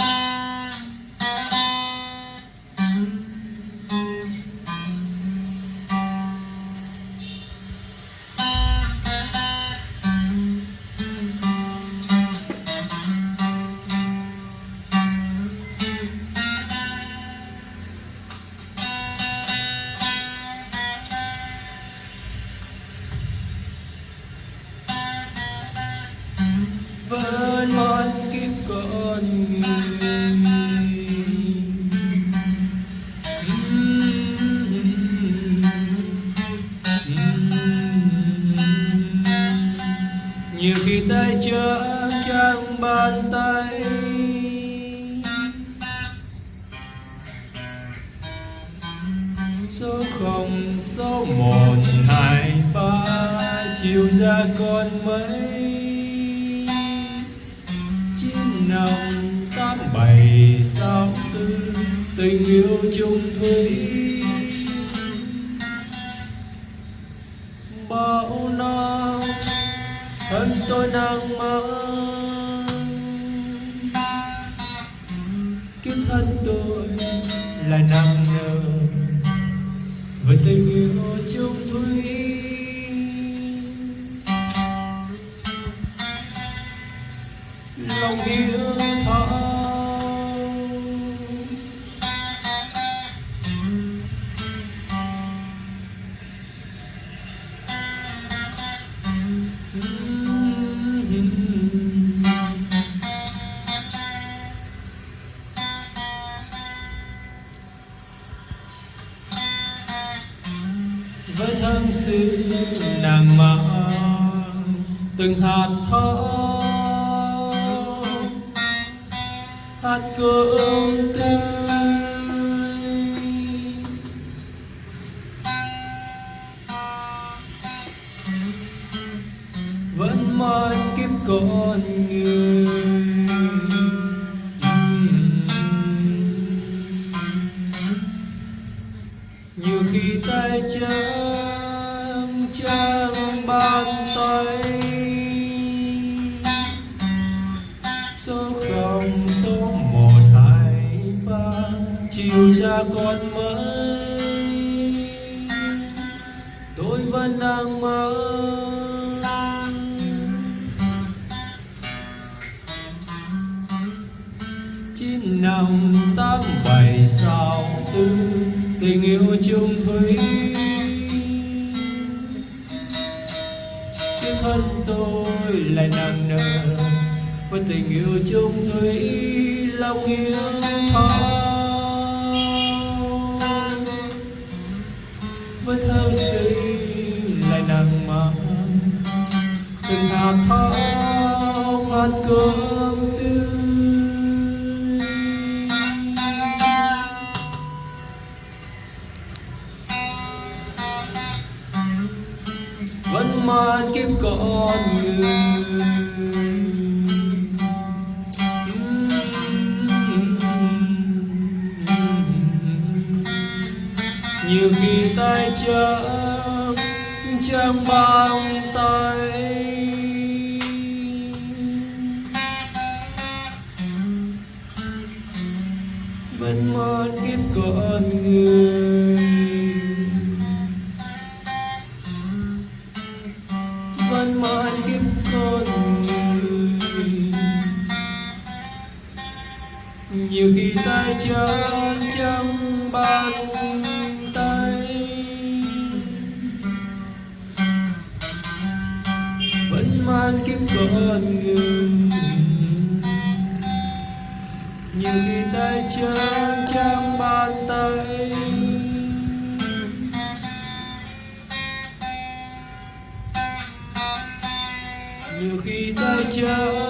vẫn nhiều khi tay trắng trong bàn tay. Số không, số một, hai, ba, chiều ra con mấy nồng năm tám bảy sao tư, tình yêu chung thủy. Bao năm, thân tôi đang mang kiếp thân tôi lại nặng nề. Với tình yêu chung thủy. Lòng yêu thao với thân sự nàng mang từng hạt thóc hạt cơm tươi vẫn mãi kiếp con người. Nhiều khi tay chân chẳng chiều cha con mới, tôi vẫn đang mơ chín năm tám bảy sáu tư tình yêu chung thủy cái thân tôi lại nặng nề với tình yêu chung thủy lòng yêu. thao từng hạt thao hạt cơm tươi. Vẫn mãi kiếp con người. Nhiều khi tay trắng trắng bàn tay. Vẫn mang kiếp con người. Vẫn mãi kiếp con người. Nhiều khi tay chân trong bàn tay. Vẫn mang kiếp con người nhiều khi tay chân trong bàn tay. Nhiều khi tay chân